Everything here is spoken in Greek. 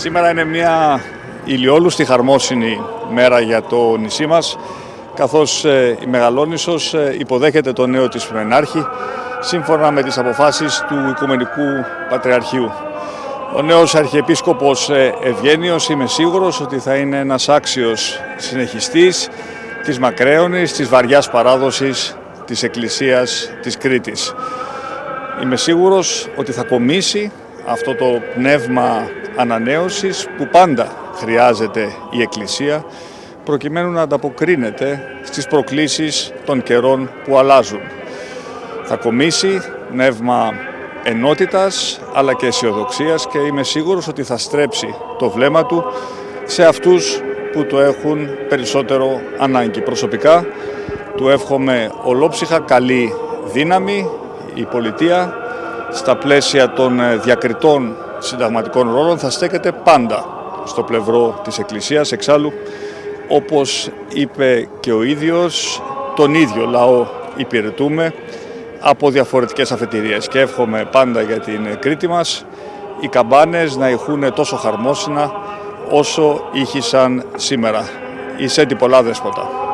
Σήμερα είναι μια ηλιόλουστη χαρμόσυνη μέρα για το νησί μας, καθώς ε, η Μεγαλόνισσος ε, υποδέχεται το νέο της Μενάρχη, σύμφωνα με τις αποφάσεις του Οικουμενικού Πατριαρχείου. Ο νέος Αρχιεπίσκοπος ε, Ευγένιος είμαι σίγουρος ότι θα είναι ένας άξιος συνεχιστής της μακραίωνης, της βαριάς παράδοσης της Εκκλησίας της Κρήτης. Είμαι σίγουρος ότι θα κομίσει αυτό το πνεύμα ανανέωσης που πάντα χρειάζεται η Εκκλησία προκειμένου να ανταποκρίνεται στις προκλήσεις των καιρών που αλλάζουν. Θα κομίσει πνεύμα ενότητας αλλά και αισιοδοξίας και είμαι σίγουρος ότι θα στρέψει το βλέμμα του σε αυτούς που το έχουν περισσότερο ανάγκη. Προσωπικά του εύχομαι ολόψυχα καλή δύναμη η πολιτεία στα πλαίσια των ε, διακριτών συνταγματικών ρόλων θα στέκεται πάντα στο πλευρό της Εκκλησίας. Εξάλλου, όπως είπε και ο ίδιος, τον ίδιο λαό υπηρετούμε από διαφορετικές αφετηρίες και εύχομαι πάντα για την Κρήτη μας οι καμπάνες να ηχούν τόσο χαρμόσυνα όσο ήχησαν σήμερα. Είσαι πολλά δέσποτα.